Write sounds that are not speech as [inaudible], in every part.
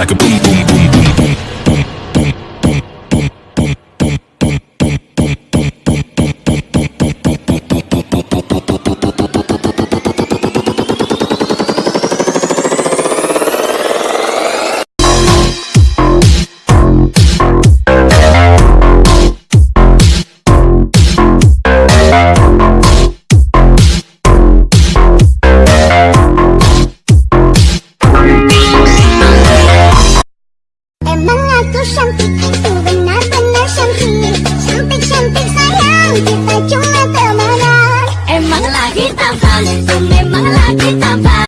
Like a boom, boom, boom, boom, boom, cantik, itu benar-benar cantik Cantik-cantik sayang, kita cuma temenan Emang lagi tampan Kau memang lagi tampan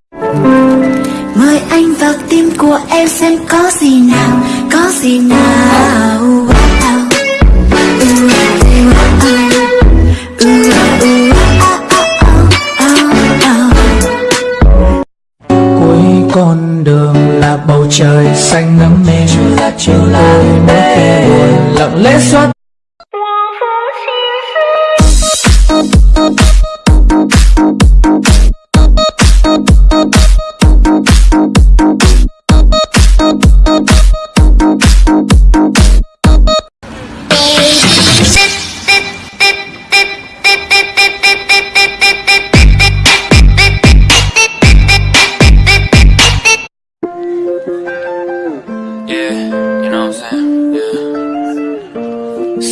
Mời anh vào tim của em xem có gì nào, có gì nào. Là bầu trời xanh ngắm mê tôi mỗi khi buồn lặng lẽ xót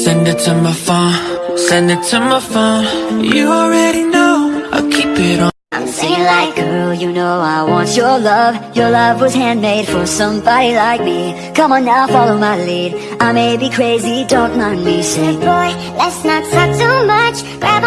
Send it to my phone, send it to my phone. You already know, I'll keep it on. I'm singing like, girl, you know I want your love. Your love was handmade for somebody like me. Come on now, follow my lead. I may be crazy, don't mind me. Say, Boy, let's not talk too much. Grab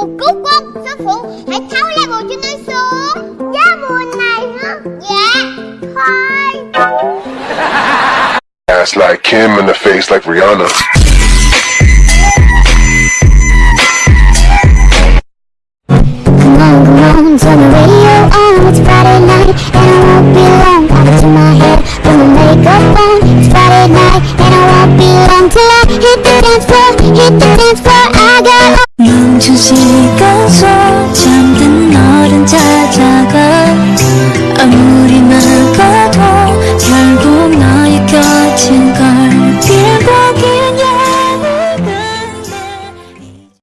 một cúc quân sư phụ. Hãy tháo lại bộ cho tôi xuống. Giá buồn này hả? Dạ. Thôi. [laughs] Ass like Kim and a face like Rihanna. Friday night, and I won't be long till I hit the dance floor, hit the dance floor. 珍惜。